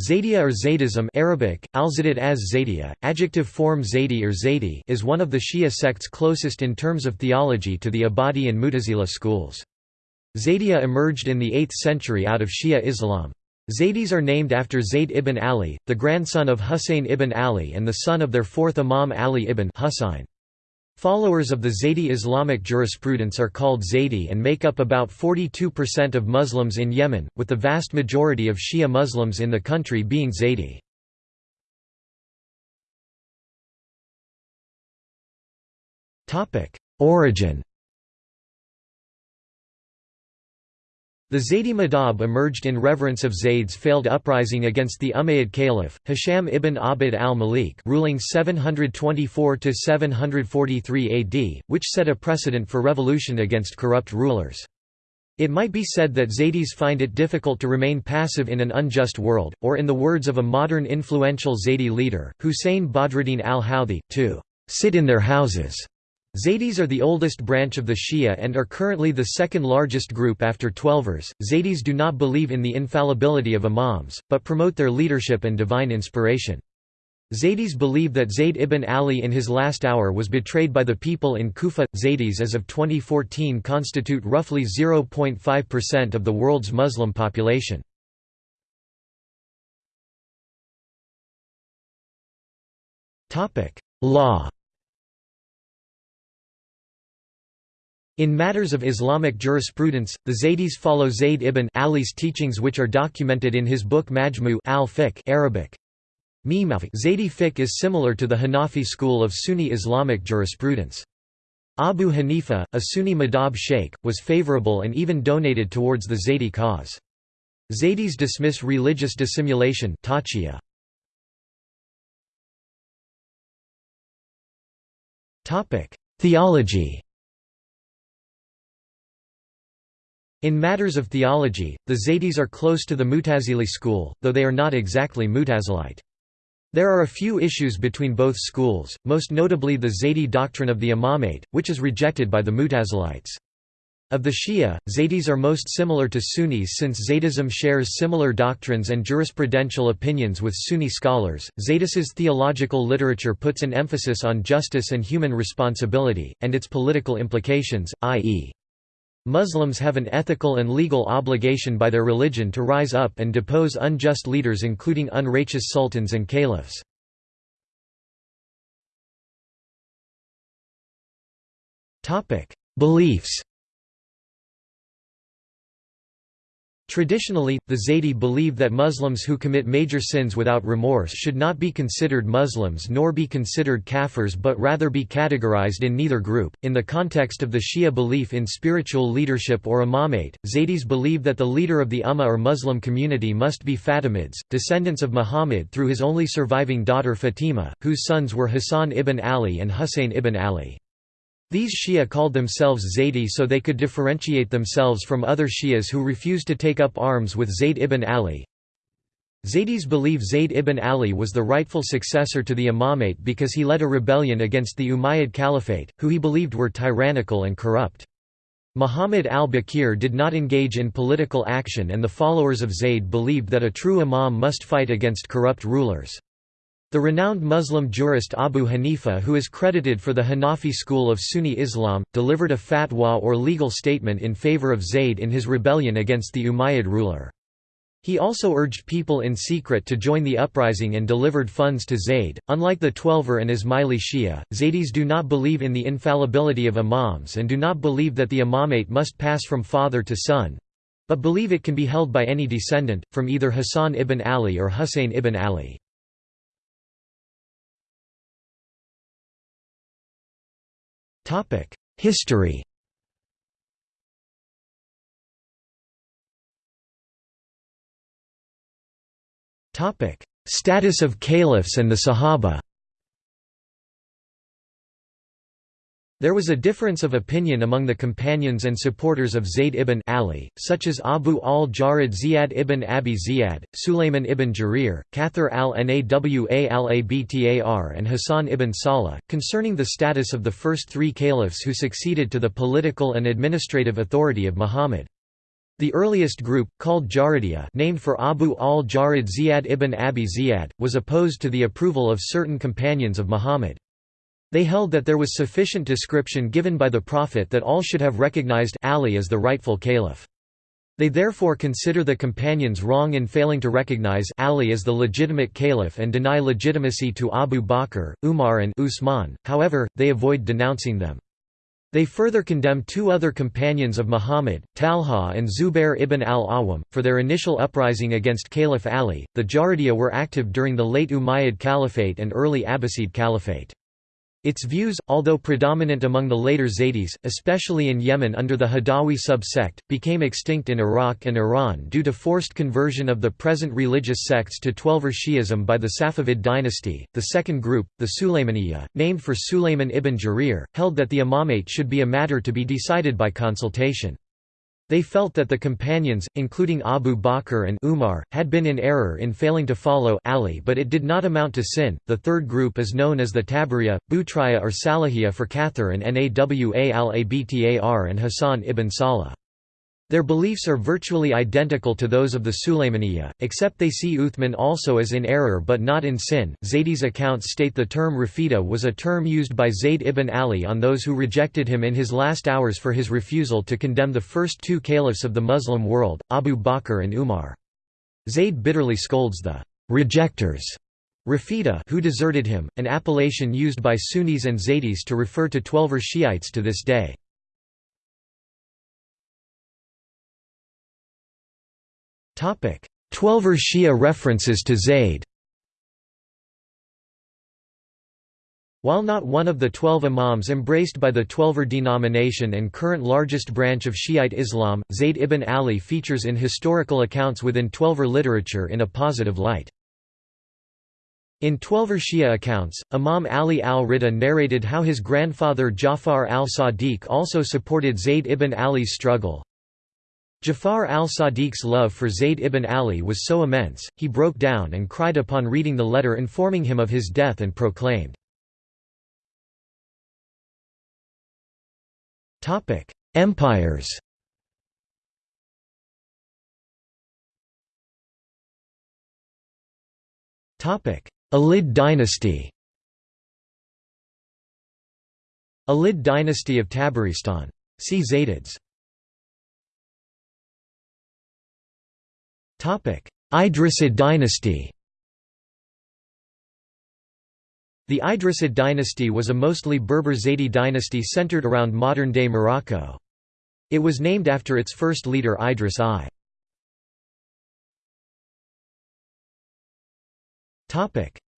Zaydiya or Zaydism Arabic, alzadid as Zaydiya, adjective form Zaydi or Zaydi is one of the Shia sects closest in terms of theology to the Abadi and Mutazila schools. Zaydiya emerged in the 8th century out of Shia Islam. Zaydis are named after Zayd ibn Ali, the grandson of Husayn ibn Ali and the son of their fourth Imam Ali ibn Husayn. Followers of the Zaydi Islamic jurisprudence are called Zaydi and make up about 42% of Muslims in Yemen, with the vast majority of Shia Muslims in the country being Zaydi. Origin The Zaydi Madhab emerged in reverence of Zayd's failed uprising against the Umayyad Caliph, Hisham ibn Abd al-Malik ruling 724–743 AD, which set a precedent for revolution against corrupt rulers. It might be said that Zaydis find it difficult to remain passive in an unjust world, or in the words of a modern influential Zaydi leader, Hussein Badruddin al-Houthi, to «sit in their houses» Zaydis are the oldest branch of the Shia and are currently the second largest group after Twelvers. Zaydis do not believe in the infallibility of imams, but promote their leadership and divine inspiration. Zaydis believe that Zayd ibn Ali in his last hour was betrayed by the people in Kufa. Zaydis as of 2014 constitute roughly 0.5% of the world's Muslim population. Law In matters of Islamic jurisprudence, the Zaydis follow Zayd ibn Ali's teachings which are documented in his book Majmu al-Fiqh Arabic. Zaydi fiqh is similar to the Hanafi school of Sunni Islamic jurisprudence. Abu Hanifa, a Sunni madhab sheikh, was favorable and even donated towards the Zaydi cause. Zaydis dismiss religious dissimulation Theology In matters of theology, the Zaydis are close to the Mutazili school, though they are not exactly Mutazilite. There are a few issues between both schools, most notably the Zaydi doctrine of the imamate, which is rejected by the Mutazilites. Of the Shia, Zaydis are most similar to Sunnis since Zaydism shares similar doctrines and jurisprudential opinions with Sunni scholars. Zaydis's theological literature puts an emphasis on justice and human responsibility, and its political implications, i.e. Muslims have an ethical and legal obligation by their religion to rise up and depose unjust leaders including unrighteous sultans and caliphs. Beliefs Traditionally, the Zaydi believe that Muslims who commit major sins without remorse should not be considered Muslims nor be considered kafirs but rather be categorized in neither group. In the context of the Shia belief in spiritual leadership or imamate, Zaydis believe that the leader of the Ummah or Muslim community must be Fatimids, descendants of Muhammad through his only surviving daughter Fatima, whose sons were Hassan ibn Ali and Husayn ibn Ali. These Shia called themselves Zaydi so they could differentiate themselves from other Shias who refused to take up arms with Zayd ibn Ali. Zaydis believe Zayd ibn Ali was the rightful successor to the imamate because he led a rebellion against the Umayyad Caliphate, who he believed were tyrannical and corrupt. Muhammad al-Baqir did not engage in political action and the followers of Zayd believed that a true imam must fight against corrupt rulers. The renowned Muslim jurist Abu Hanifa who is credited for the Hanafi school of Sunni Islam, delivered a fatwa or legal statement in favor of Zayd in his rebellion against the Umayyad ruler. He also urged people in secret to join the uprising and delivered funds to Zayd. Unlike the Twelver and Ismaili Shia, Zaydis do not believe in the infallibility of imams and do not believe that the imamate must pass from father to son but believe it can be held by any descendant, from either Hassan ibn Ali or Husayn ibn Ali. History. Topic: Status of caliphs and the Sahaba There was a difference of opinion among the companions and supporters of Zayd ibn Ali, such as Abu al-Jarud Ziyad ibn Abi Ziyad, Sulayman ibn Jarir, Kathir al-Nawa al-Abtar and Hassan ibn Salah, concerning the status of the first three caliphs who succeeded to the political and administrative authority of Muhammad. The earliest group, called Jarudiya named for Abu al-Jarud Ziyad ibn Abi Ziyad, was opposed to the approval of certain companions of Muhammad. They held that there was sufficient description given by the Prophet that all should have recognized Ali as the rightful caliph. They therefore consider the companions wrong in failing to recognize Ali as the legitimate caliph and deny legitimacy to Abu Bakr, Umar and Usman, however, they avoid denouncing them. They further condemn two other companions of Muhammad, Talha and Zubair ibn al-Awwam, for their initial uprising against Caliph Ali. The Jarudiya were active during the late Umayyad Caliphate and early Abbasid Caliphate. Its views, although predominant among the later Zaydis, especially in Yemen under the Hadawi sub-sect, became extinct in Iraq and Iran due to forced conversion of the present religious sects to Twelver Shi'ism by the Safavid dynasty. The second group, the Sulaymaniya, named for Sulayman ibn Jarir, held that the imamate should be a matter to be decided by consultation. They felt that the companions, including Abu Bakr and Umar, had been in error in failing to follow Ali but it did not amount to sin. The third group is known as the Tabariya, Butriya or Salahiyya for Kathir and Nawa al-Abtar and Hassan ibn Salah. Their beliefs are virtually identical to those of the Sulaymaniya, except they see Uthman also as in error but not in sin. Zaydi's accounts state the term Rafida was a term used by Zayd ibn Ali on those who rejected him in his last hours for his refusal to condemn the first two caliphs of the Muslim world, Abu Bakr and Umar. Zayd bitterly scolds the rejectors Rafida who deserted him, an appellation used by Sunnis and Zaydis to refer to Twelver Shiites to this day. Twelver Shia references to Zayd While not one of the twelve imams embraced by the Twelver denomination and current largest branch of Shiite Islam, Zayd ibn Ali features in historical accounts within Twelver literature in a positive light. In Twelver Shia accounts, Imam Ali al-Rida narrated how his grandfather Jafar al-Sadiq also supported Zayd ibn Ali's struggle, Jafar al-Sadiq's love for Zayd ibn Ali was so immense, he broke down and cried upon reading the letter informing him of his death and proclaimed, Empires. Alid dynasty. Alid dynasty of Tabaristan. See Zaydids Idrisid dynasty The Idrisid dynasty was a mostly Berber Zaydi dynasty centered around modern-day Morocco. It was named after its first leader Idris I.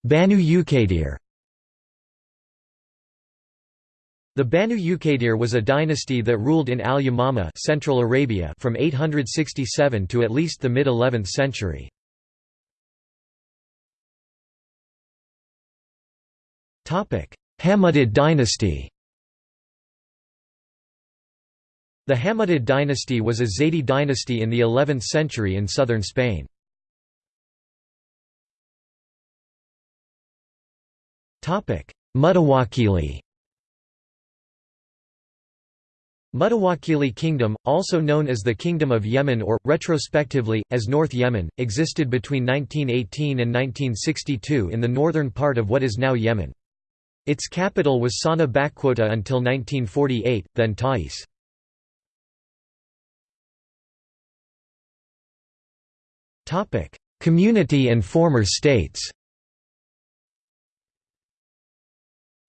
Banu Uqaydir The Banu Uqaydir was a dynasty that ruled in Al-Yamama Central Arabia from 867 to at least the mid-11th century. Hammudid dynasty The Hammudid dynasty was a Zaydi dynasty in the 11th century in southern Spain. Mutawakili Mutawakili Kingdom, also known as the Kingdom of Yemen or, retrospectively, as North Yemen, existed between 1918 and 1962 in the northern part of what is now Yemen. Its capital was Sana'a until 1948, then Ta'izz. Community and former states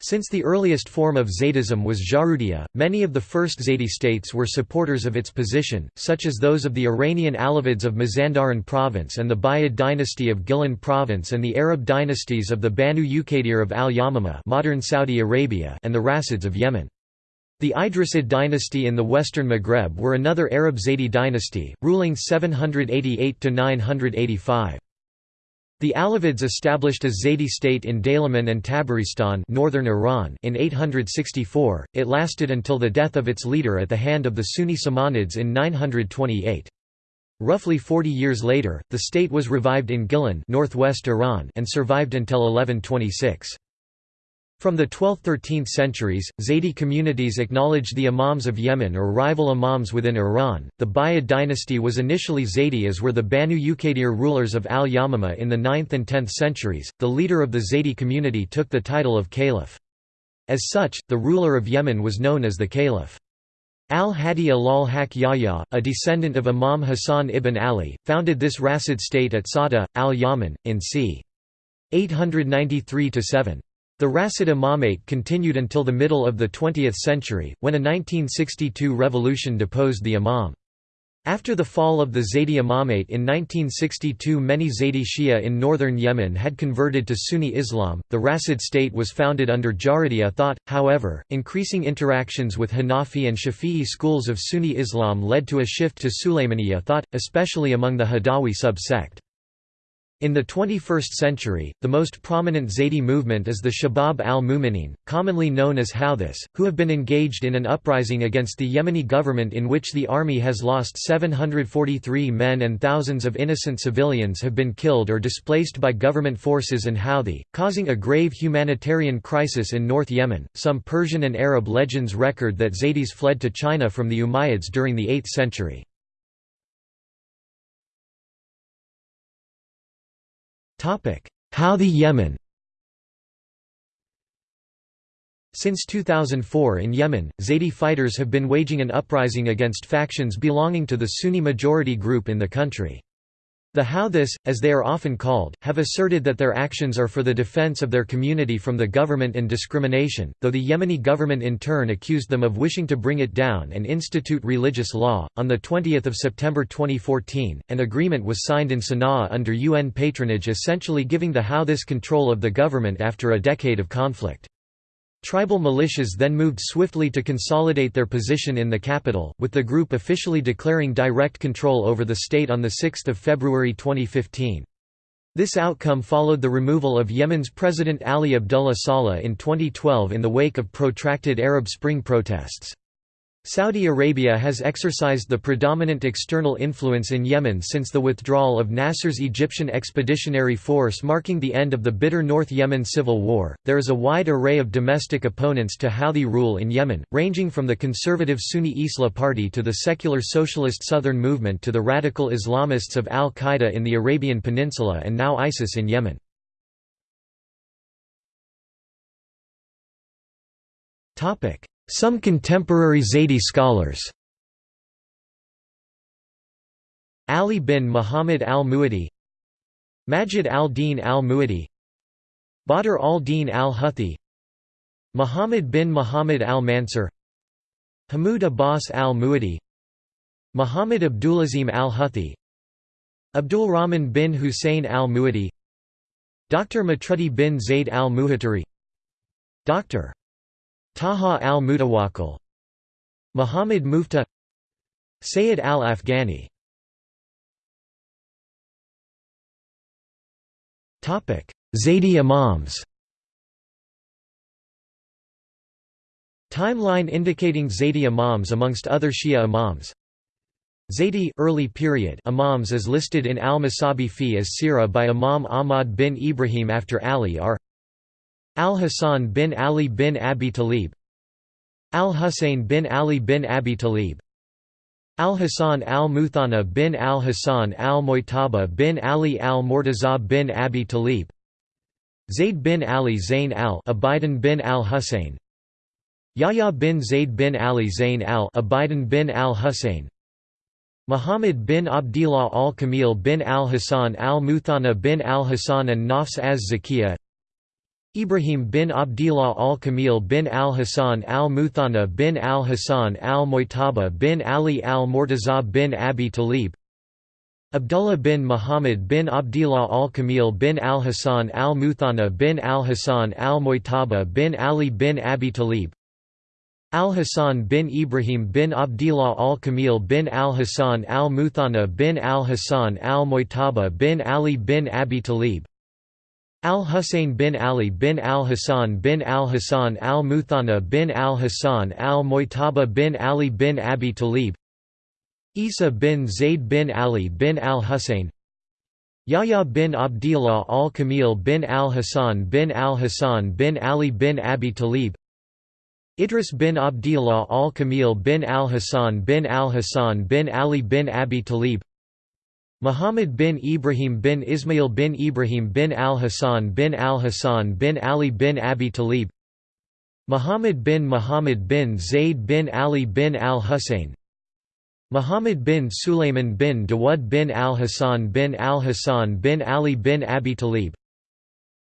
Since the earliest form of Zaydism was Jarudiya, many of the first Zaydi states were supporters of its position, such as those of the Iranian Alavids of Mazandaran province and the Buyid dynasty of Gilan province and the Arab dynasties of the Banu Uqaydir of Al-Yamama modern Saudi Arabia and the Rasids of Yemen. The Idrisid dynasty in the western Maghreb were another Arab Zaydi dynasty, ruling 788–985. The Alavids established a Zaydi state in Daylaman and Tabaristan northern Iran in 864, it lasted until the death of its leader at the hand of the Sunni Samanids in 928. Roughly 40 years later, the state was revived in Gilan northwest Iran and survived until 1126. From the 12th–13th centuries, Zaydi communities acknowledged the imams of Yemen or rival imams within Iran. The Buyid dynasty was initially Zaydi as were the Banu Uqaydir rulers of al-Yamama in the 9th and 10th centuries. The leader of the Zaydi community took the title of caliph. As such, the ruler of Yemen was known as the caliph. Al-Hadi Alal Haq Yahya, a descendant of Imam Hassan ibn Ali, founded this Rasid state at Sada, al-Yaman, in c. 893–7. The Rasid Imamate continued until the middle of the 20th century, when a 1962 revolution deposed the imam. After the fall of the Zaydi Imamate in 1962 many Zaydi Shia in northern Yemen had converted to Sunni Islam. The Rasid state was founded under Jarudiya thought, however, increasing interactions with Hanafi and Shafi'i schools of Sunni Islam led to a shift to Sulaymaniya thought, especially among the Hadawi sub-sect. In the 21st century, the most prominent Zaydi movement is the Shabab al-Mu'minin, commonly known as Houthis, who have been engaged in an uprising against the Yemeni government in which the army has lost 743 men and thousands of innocent civilians have been killed or displaced by government forces and Houthi, causing a grave humanitarian crisis in North Yemen. Some Persian and Arab legends record that Zaydis fled to China from the Umayyads during the 8th century. Houthi Yemen Since 2004 in Yemen, Zaidi fighters have been waging an uprising against factions belonging to the Sunni majority group in the country. The Houthis, as they are often called, have asserted that their actions are for the defense of their community from the government and discrimination, though the Yemeni government in turn accused them of wishing to bring it down and institute religious law. On the 20th of September 2014, an agreement was signed in Sana'a under UN patronage essentially giving the Houthis control of the government after a decade of conflict. Tribal militias then moved swiftly to consolidate their position in the capital, with the group officially declaring direct control over the state on 6 February 2015. This outcome followed the removal of Yemen's President Ali Abdullah Saleh in 2012 in the wake of protracted Arab Spring protests. Saudi Arabia has exercised the predominant external influence in Yemen since the withdrawal of Nasser's Egyptian Expeditionary Force marking the end of the bitter North Yemen civil war. There is a wide array of domestic opponents to Houthi rule in Yemen, ranging from the conservative Sunni Islah Party to the secular socialist Southern Movement to the radical Islamists of Al Qaeda in the Arabian Peninsula and now ISIS in Yemen. Topic: some contemporary Zaydi scholars Ali bin Muhammad al-Mu'adi Majid al-Din al-Mu'adi Badr al-Din al-Huthi Muhammad bin Muhammad al-Mansur Hamoud Abbas al-Mu'adi Muhammad Abdulazim al-Huthi Abdul Rahman bin Hussein al-Mu'adi Dr. Matrudi bin Zayd al-Muhatari Dr. Taha al-Mutawakkil Muhammad Mufta Sayyid al-Afghani. Zaydi Imams. Timeline indicating Zaydi Imams amongst other Shia Imams. Zaydi early period Imams as listed in al-Masabi fi as Sirah by Imam Ahmad bin Ibrahim after Ali are Al-Hasan bin Ali bin Abi Talib Al-Husayn bin Ali bin Abi Talib Al-Hasan al-Muthanna bin al-Hasan al-Mujtaba bin Ali al-Murtaza bin Abi Talib Zayd bin Ali Zayn al-Abidin bin al-Husayn Yahya bin Zayd bin Ali Zayn al-Abidin bin al-Husayn Muhammad bin Abdillah al-Kamil bin al-Hasan al-Muthanna bin al-Hasan and Nafs az-Zakiyah Ibrahim bin Abdillah al-Kamil bin al-Hasan al-Muthanna bin al-Hasan al-Mujtaba bin Ali al-Murtaza bin Abi Talib Abdullah bin Muhammad bin Abdillah al-Kamil bin al-Hasan al-Muthanna bin al-Hasan al-Mujtaba bin Ali bin Abi Talib Al-Hasan bin Ibrahim bin Abdillah al-Kamil bin al-Hasan al-Muthanna bin al-Hasan al-Mujtaba bin Ali bin Abi Talib Al-Husayn bin Ali bin al-Hassan bin al-Hassan al-Muthanna bin al-Hassan al-Mujtaba bin Ali bin Abi Talib Isa bin Zayd bin Ali bin al-Husayn Yahya bin Abdillah al-Kamil bin al-Hassan bin al-Hassan bin Ali bin Abi Talib Idris bin Abdillah al-Kamil bin al-Hassan bin al-Hassan bin Ali bin Abi Talib Muhammad bin Ibrahim bin Ismail bin Ibrahim bin al-Hassan bin al-Hassan bin Ali bin Abi Talib Muhammad bin Muhammad bin Zayd bin Ali bin al-Husayn Muhammad bin Sulayman bin Dawud bin al-Hassan bin al-Hassan bin Ali bin Abi Talib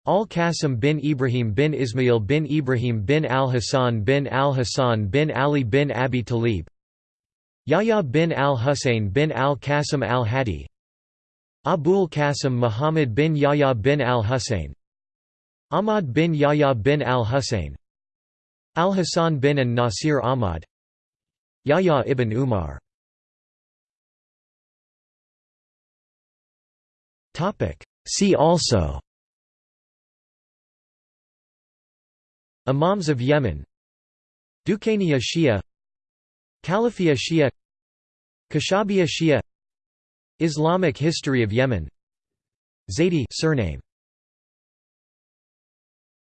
Al-Qasim bin Ibrahim bin Ismail bin Ibrahim bin al-Hassan bin al-Hassan bin Ali bin Abi Talib Yahya bin al-Husayn bin al-Qasim al-Hadi Abul Qasim Muhammad bin Yahya bin al-Husayn Ahmad bin Yahya bin al-Husayn Al-Hasan bin an-Nasir Ahmad Yahya ibn Umar. See also Imams of Yemen Duqainiya Shia Califia Shia Kashabia Shia Islamic history of Yemen. Zaidi surname